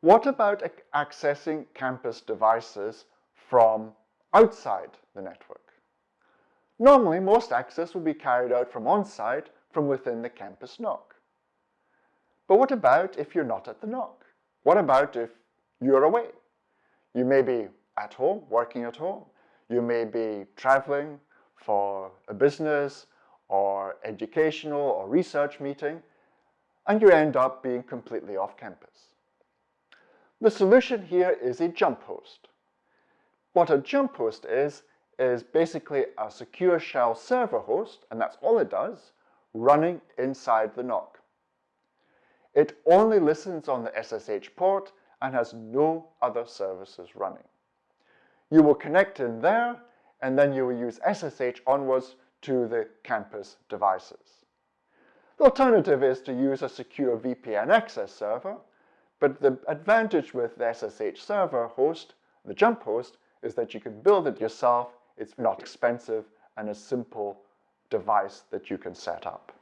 What about accessing campus devices from outside the network? Normally, most access will be carried out from on-site from within the campus NOC. But what about if you're not at the NOC? What about if you're away? You may be at home, working at home. You may be traveling for a business or educational or research meeting, and you end up being completely off campus. The solution here is a jump host. What a jump host is, is basically a secure shell server host, and that's all it does, running inside the NOC. It only listens on the SSH port and has no other services running. You will connect in there, and then you will use SSH onwards to the campus devices. The alternative is to use a secure VPN access server, but the advantage with the SSH server host, the jump host, is that you can build it yourself. It's not expensive and a simple device that you can set up.